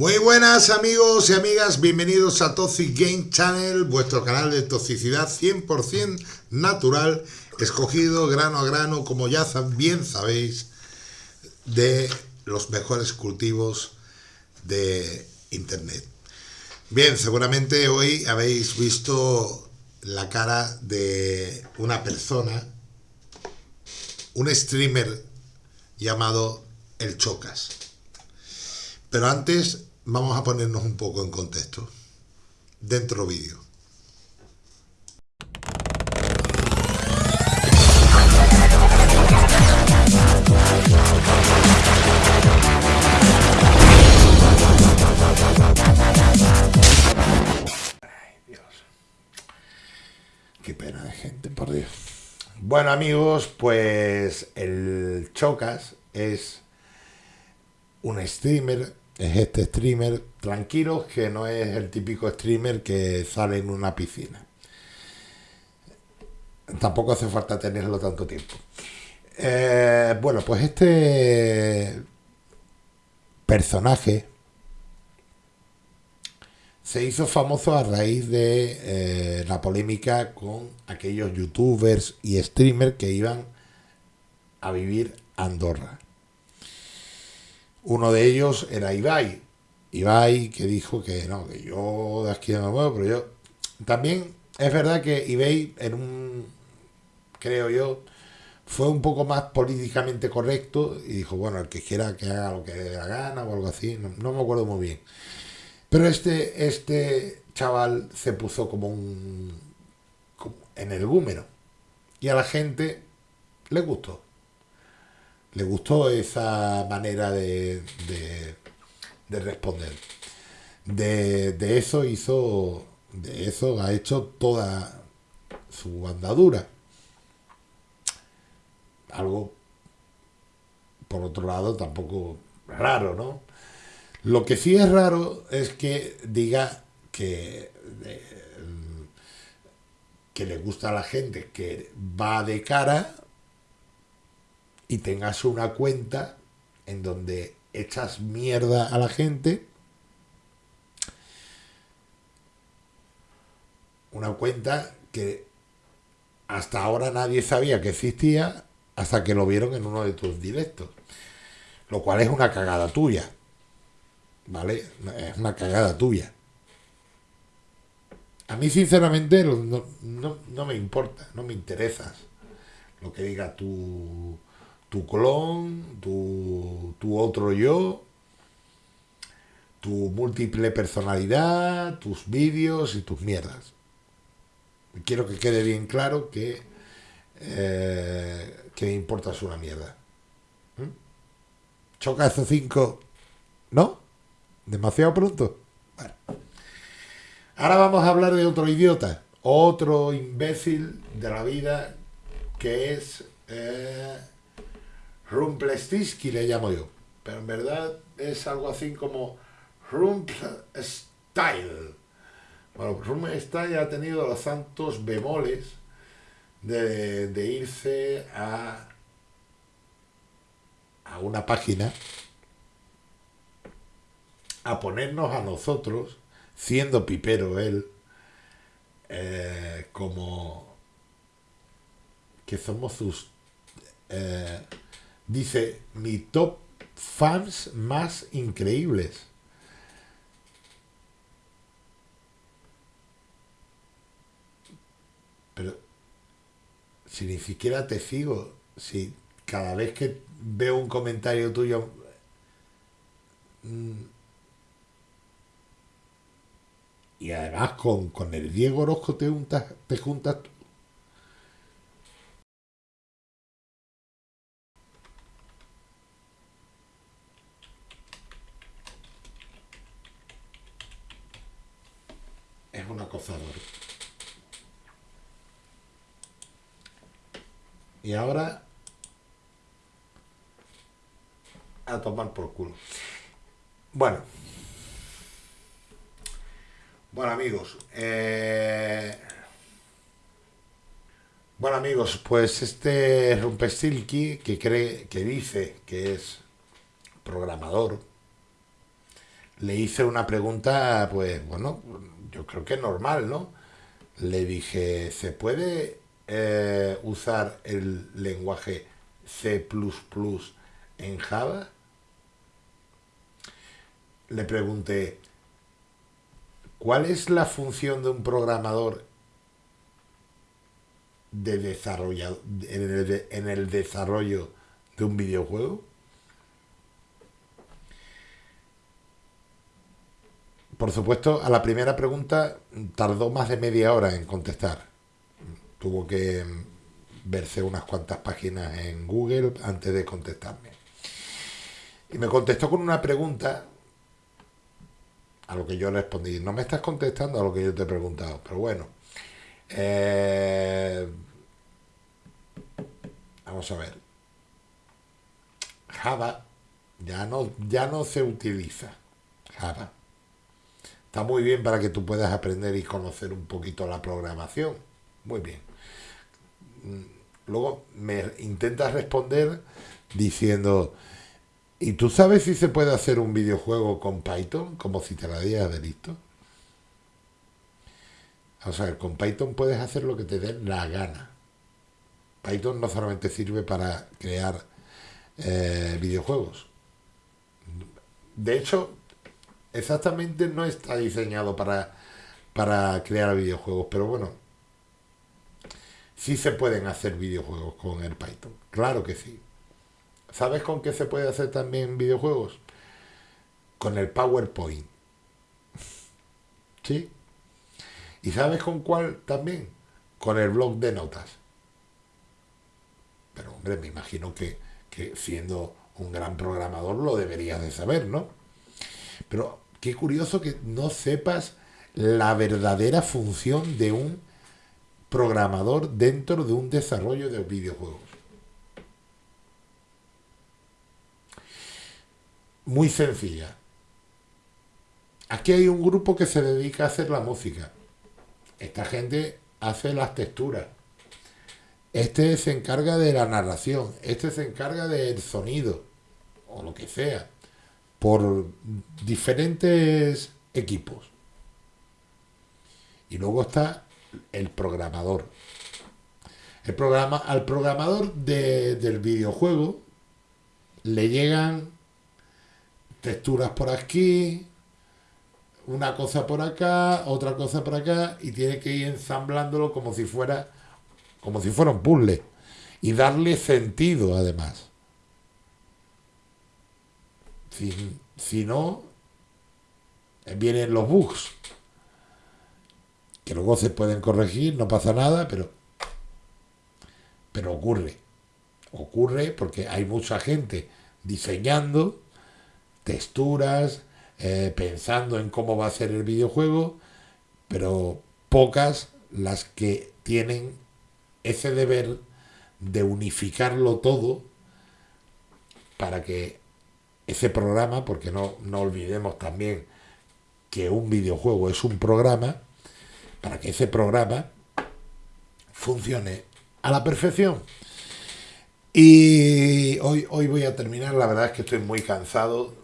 Muy buenas amigos y amigas, bienvenidos a Toxic Game Channel, vuestro canal de toxicidad 100% natural, escogido grano a grano, como ya bien sabéis, de los mejores cultivos de Internet. Bien, seguramente hoy habéis visto la cara de una persona, un streamer llamado El Chocas. Pero antes vamos a ponernos un poco en contexto. Dentro vídeo. Qué pena de gente, por Dios. Bueno amigos, pues el Chocas es un streamer es este streamer tranquilo que no es el típico streamer que sale en una piscina. Tampoco hace falta tenerlo tanto tiempo. Eh, bueno, pues este personaje se hizo famoso a raíz de eh, la polémica con aquellos youtubers y streamers que iban a vivir a Andorra. Uno de ellos era Ibai. Ibai que dijo que no, que yo de aquí no me muevo, pero yo... También es verdad que Ibai en un... creo yo, fue un poco más políticamente correcto y dijo, bueno, el que quiera que haga lo que dé la gana o algo así, no, me acuerdo muy bien. Pero este, este chaval se puso como un... En el gúmero. Y a la gente le gustó le gustó esa manera de, de, responder. De, de, eso hizo, de eso ha hecho toda su andadura. Algo, por otro lado, tampoco raro, ¿no? Lo que sí es raro es que diga que, que le gusta a la gente que va de cara y tengas una cuenta en donde echas mierda a la gente. Una cuenta que hasta ahora nadie sabía que existía hasta que lo vieron en uno de tus directos. Lo cual es una cagada tuya. ¿Vale? Es una cagada tuya. A mí sinceramente no, no me importa, no me interesas lo que diga tu tu clon, tu, tu otro yo, tu múltiple personalidad, tus vídeos y tus mierdas. Quiero que quede bien claro que, eh, que me importas una mierda. ¿Mm? ¿Choca esos cinco? ¿No? ¿Demasiado pronto? Bueno. Ahora vamos a hablar de otro idiota, otro imbécil de la vida que es... Eh, Rumplestiltskin le llamo yo, pero en verdad es algo así como Style. Bueno, Style ha tenido los santos bemoles de, de irse a, a una página a ponernos a nosotros, siendo pipero él, eh, como que somos sus eh, Dice, mi top fans más increíbles. Pero si ni siquiera te sigo, si cada vez que veo un comentario tuyo... Mm, y además con, con el Diego Orozco te juntas, te juntas un Y ahora a tomar por culo. Bueno. Bueno amigos, eh, bueno amigos, pues este Rumpestilki que cree, que dice que es programador, le hice una pregunta, pues bueno, yo creo que normal, ¿no? Le dije, ¿se puede eh, usar el lenguaje C en Java? Le pregunté, ¿cuál es la función de un programador de desarrollo, en el desarrollo de un videojuego? Por supuesto, a la primera pregunta tardó más de media hora en contestar. Tuvo que verse unas cuantas páginas en Google antes de contestarme. Y me contestó con una pregunta a lo que yo respondí. No me estás contestando a lo que yo te he preguntado, pero bueno. Eh, vamos a ver. Java ya no, ya no se utiliza. Java Está muy bien para que tú puedas aprender y conocer un poquito la programación. Muy bien. Mm, luego me intentas responder diciendo, ¿y tú sabes si se puede hacer un videojuego con Python? Como si te la dieras de listo. O sea, con Python puedes hacer lo que te dé la gana. Python no solamente sirve para crear eh, videojuegos. De hecho, exactamente no está diseñado para, para crear videojuegos, pero bueno, sí se pueden hacer videojuegos con el Python, claro que sí. ¿Sabes con qué se puede hacer también videojuegos? Con el PowerPoint. ¿Sí? ¿Y sabes con cuál también? Con el blog de notas. Pero hombre, me imagino que, que siendo un gran programador lo deberías de saber, ¿no? Pero qué curioso que no sepas la verdadera función de un programador dentro de un desarrollo de videojuegos. Muy sencilla. Aquí hay un grupo que se dedica a hacer la música. Esta gente hace las texturas. Este se encarga de la narración. Este se encarga del sonido. O lo que sea por diferentes equipos. Y luego está el programador. El programa, al programador del videojuego le llegan texturas por aquí, una cosa por acá, otra cosa por acá, y tiene que ir ensamblándolo como si fuera, como si fuera un puzzle. Y darle sentido además. Si, no, vienen los bugs, que luego se pueden corregir, no pasa nada, pero, pero ocurre. Ocurre porque hay mucha gente diseñando texturas, eh, pensando en cómo va a ser el videojuego, pero pocas las que tienen ese deber de unificarlo todo para que ese programa, porque no, no olvidemos también que un videojuego es un programa, para que ese programa funcione a la perfección. Y hoy, hoy voy a terminar, la verdad es que estoy muy cansado,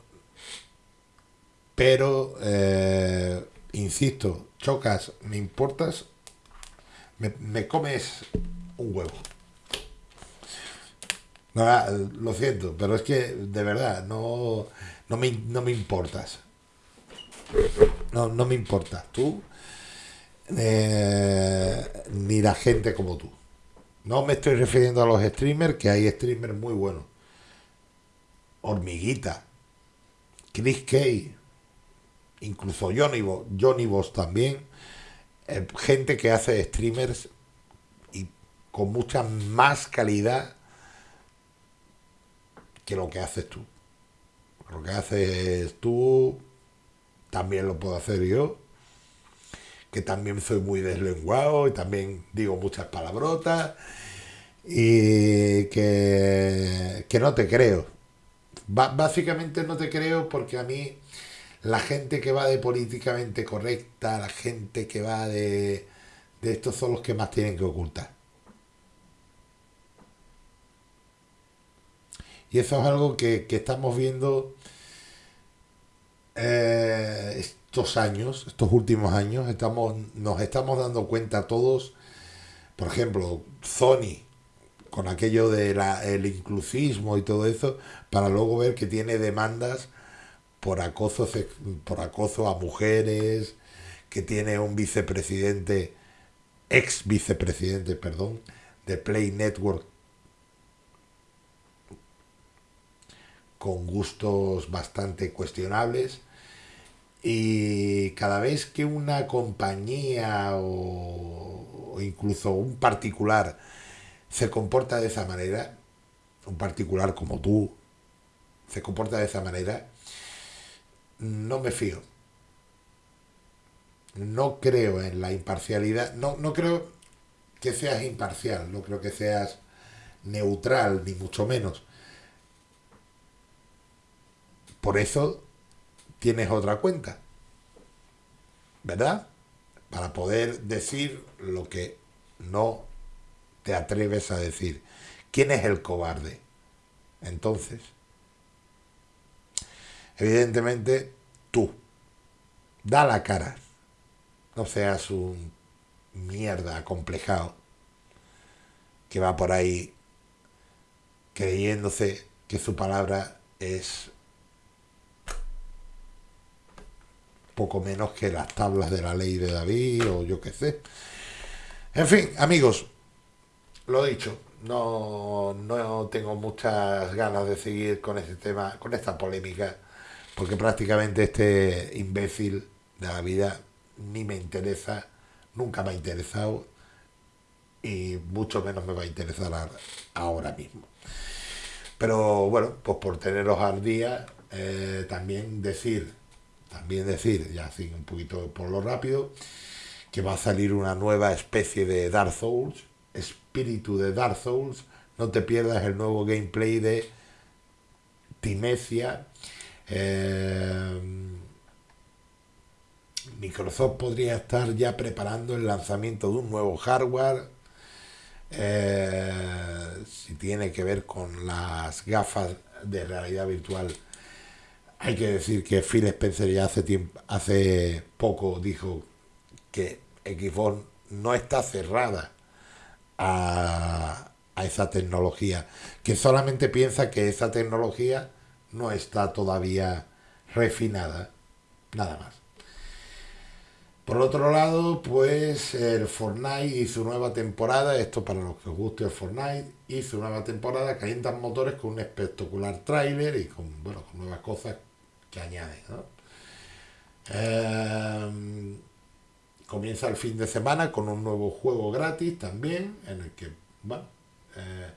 pero, eh, insisto, chocas, me importas, me comes un huevo. No, ah, lo siento, pero es que de verdad no, no, me, no me importas. No, no me importas. Tú eh, ni la gente como tú. No me estoy refiriendo a los streamers, que hay streamers muy buenos. Hormiguita, Chris Kay, incluso Johnny, Johnny Boss también. Eh, gente que hace streamers y con mucha más calidad que lo que haces tú. Lo que haces tú también lo puedo hacer yo, que también soy muy deslenguado y también digo muchas palabrotas y que, que no te creo. básicamente no te creo porque a mí la gente que va de políticamente correcta, la gente que va de, de estos son los que más tienen que ocultar. Y eso es algo que, estamos viendo eh, estos años, estos últimos años, estamos, nos estamos dando cuenta todos, por ejemplo, Sony, con aquello del el inclusismo y todo eso, para luego ver que tiene demandas por acoso, por acoso a mujeres, que tiene un vicepresidente, ex vicepresidente, perdón, de Play Network, con gustos bastante cuestionables. Y cada vez que una compañía o, incluso un particular se comporta de esa manera, un particular como tú, se comporta de esa manera, no me fío. No creo en la imparcialidad, no, no creo que seas imparcial, no creo que seas neutral, ni mucho menos. Por eso tienes otra cuenta, ¿verdad? Para poder decir lo que no te atreves a decir. ¿Quién es el cobarde? Entonces, evidentemente, tú. Da la cara. No seas un mierda acomplejado que va por ahí creyéndose que su palabra es poco menos que las tablas de la ley de David o yo qué sé. En fin, amigos, lo dicho, no, no tengo muchas ganas de seguir con este tema, con esta polémica, porque prácticamente este imbécil de la vida ni me interesa, nunca me ha interesado y mucho menos me va a interesar ahora mismo. Pero bueno, pues por teneros al día, eh, también decir, también decir, ya así un poquito por lo rápido, que va a salir una nueva especie de Dark Souls, espíritu de Dark Souls, no te pierdas el nuevo gameplay de Timecia. Eh, Microsoft podría estar ya preparando el lanzamiento de un nuevo hardware. Eh, si tiene que ver con las gafas de realidad virtual, hay que decir que Phil Spencer ya hace tiempo, hace poco dijo que Xbox no está cerrada a, esa tecnología, que solamente piensa que esa tecnología no está todavía refinada, nada más. Por otro lado, pues el Fortnite hizo nueva temporada, esto para los que os guste el Fortnite, hizo nueva temporada, calientan motores con un espectacular tráiler y con, bueno, con nuevas cosas que añaden. Eh, comienza el fin de semana con un nuevo juego gratis también, en el que, bueno, eh,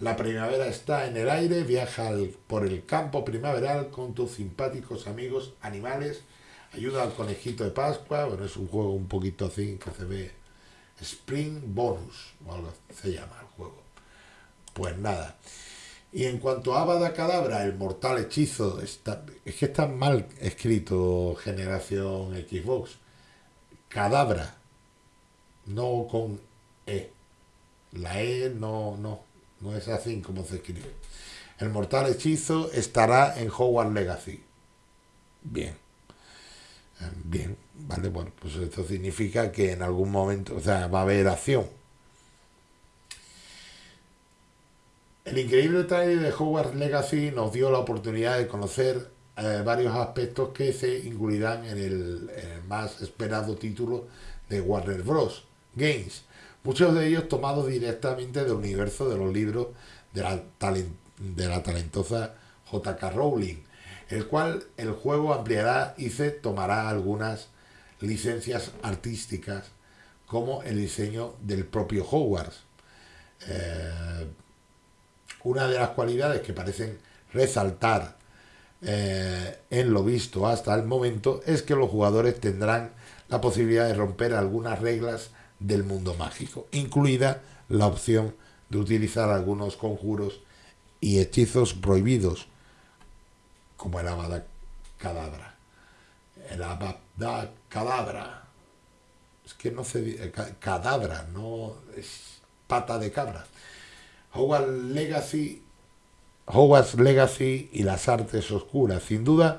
la primavera está en el aire, viaja por el campo primaveral con tus simpáticos amigos animales, ayuda al conejito de Pascua, bueno, es un juego un poquito así que se ve Spring Bonus, o algo se llama el juego. Pues nada. Y en cuanto a Abada Cadabra, el mortal hechizo, está, es que está mal escrito generación Xbox cadabra, no con E. La E no, no, no es así como se escribe. El mortal hechizo estará en Hogwarts Legacy. Bien. Bien, vale, bueno, pues esto significa que en algún momento, o sea, va a haber acción. El increíble trailer de Hogwarts Legacy nos dio la oportunidad de conocer eh, varios aspectos que se incluirán en el, más esperado título de Warner Bros. Games, muchos de ellos tomados directamente del universo de los libros de la, de la talentosa J.K. Rowling, el cual el juego ampliará y se tomará algunas licencias artísticas como el diseño del propio Hogwarts. Eh, una de las cualidades que parecen resaltar eh, en lo visto hasta el momento es que los jugadores tendrán la posibilidad de romper algunas reglas del mundo mágico, incluida la opción de utilizar algunos conjuros y hechizos prohibidos, como el Abada Cadabra. El Abada Cadabra. Es que no se dice. Cadabra, no es pata de cabra. Hogwarts Legacy Legacy y las artes oscuras. Sin duda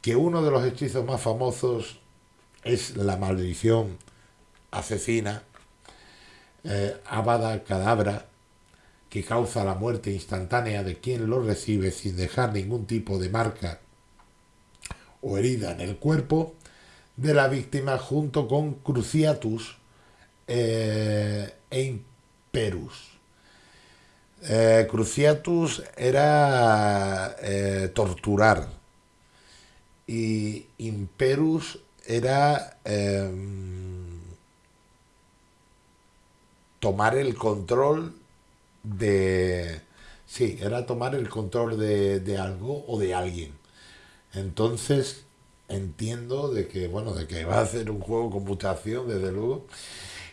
que uno de los hechizos más famosos es la maldición asesina, eh, Cadabra, que causa la muerte instantánea de quien lo recibe sin dejar ningún tipo de marca o herida en el cuerpo de la víctima junto con Cruciatus eh, e Imperus. Eh, cruciatus era eh, torturar y Imperus era em, tomar el control de... Sí, era tomar el control de, de algo o de alguien. Entonces entiendo de que, bueno, de que va a ser un juego con mutación, desde luego,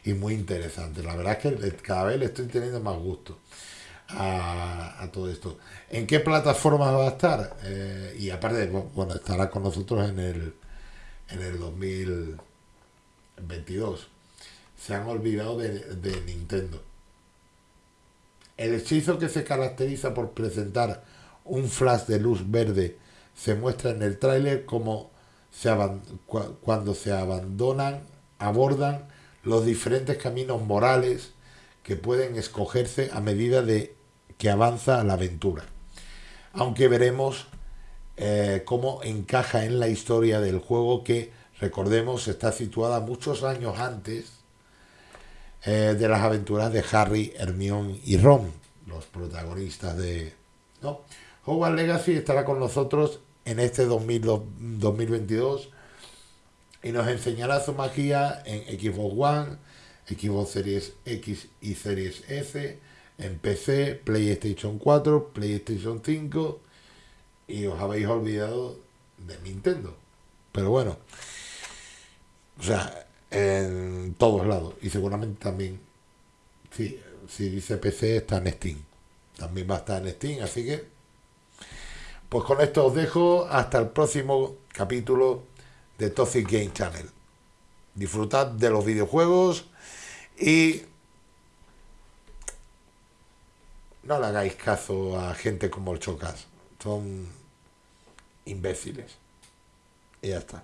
y muy interesante. La verdad es que cada vez le estoy teniendo más gusto a, todo esto. ¿En qué plataforma va a estar? Eh, y aparte, bueno, estará con nosotros en el, en el 2022. Se han olvidado de, de Nintendo. El hechizo que se caracteriza por presentar un flash de luz verde se muestra en el tráiler como se cuando se abandonan, abordan los diferentes caminos morales que pueden escogerse a medida de que avanza la aventura. Aunque veremos eh, cómo encaja en la historia del juego que, recordemos, está situada muchos años antes eh, de las aventuras de Harry, Hermione y Ron, los protagonistas de... ¿no? Hogwarts Legacy estará con nosotros en este 2022 y nos enseñará su magia en Xbox One, Xbox Series X y Series S, en PC, PlayStation 4, PlayStation 5 y os habéis olvidado de Nintendo. Pero bueno, o sea, en todos lados y seguramente también, si, si dice PC está en Steam, también va a estar en Steam, así que pues con esto os dejo hasta el próximo capítulo de Toxic Game Channel. Disfrutad de los videojuegos y no le hagáis caso a gente como el Chocas. Son imbéciles. Y ya está.